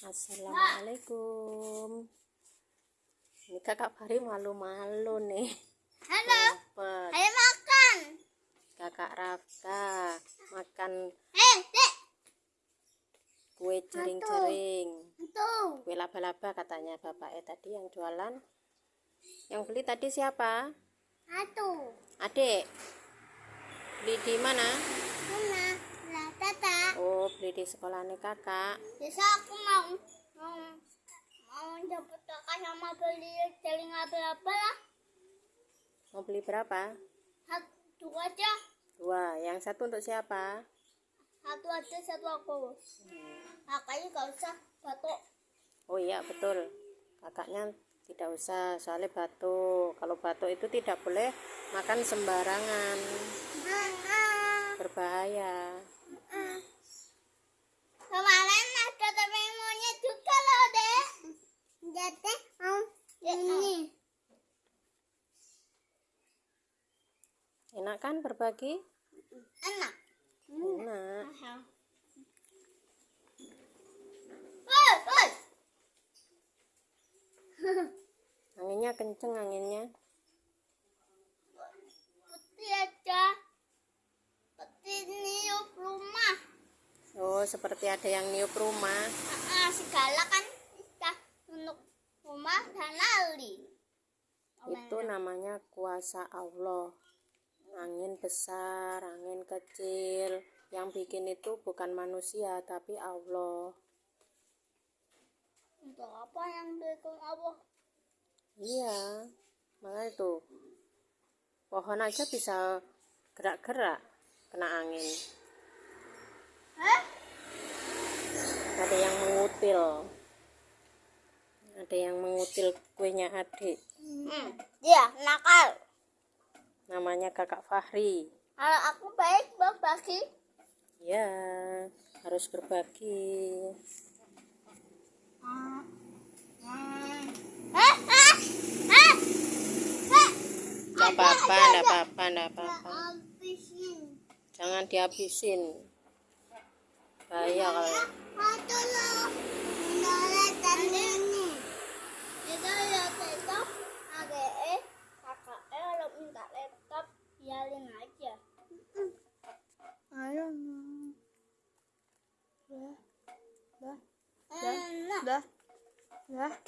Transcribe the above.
Assalamualaikum. Ini kakak Fahri malu-malu nih. Halo. Cepet. Ayo makan. Kakak Rafka makan Eh, dek. kue jering-jering. Kue laba-laba katanya bapaknya tadi yang jualan. Yang beli tadi siapa? Satu. Adik. Beli di? Mana? Beli di sekolahnya kakak. Besok aku mau mau mau jemput kakak sama beli jaring apa-apa lah. Mau beli berapa? Satu aja. Dua. Yang satu untuk siapa? Satu aja, satu aku. Kakaknya gak usah batuk. Oh iya betul. Kakaknya tidak usah soalnya batuk. Kalau batuk itu tidak boleh makan sembarangan. Berbahaya. Kemarin ada temen monyet juga loh, Dek. Jadi mau ini. Enak kan berbagi? Enak. Enak. Anginnya kenceng anginnya. Putih aja. Putih niup rumah. Oh, seperti ada yang niup rumah. Ah, segala kan untuk rumah dan lali. Itu namanya kuasa Allah. Angin besar, angin kecil. Yang bikin itu bukan manusia, tapi Allah. Untuk apa yang bikin Allah? Iya, makanya tuh pohon aja bisa gerak-gerak kena angin. Hah? Ada yang mengutil, ada yang mengutil kuenya adik. Hmm, dia nakal. Namanya kakak Fahri. Kalau aku baik berbagi. Ya, harus berbagi. Nggak apa-apa, nggak apa-apa, nggak apa-apa. Jangan dihabisin. Bahaya kalau. 里拿去？哎呀妈！来来来来来。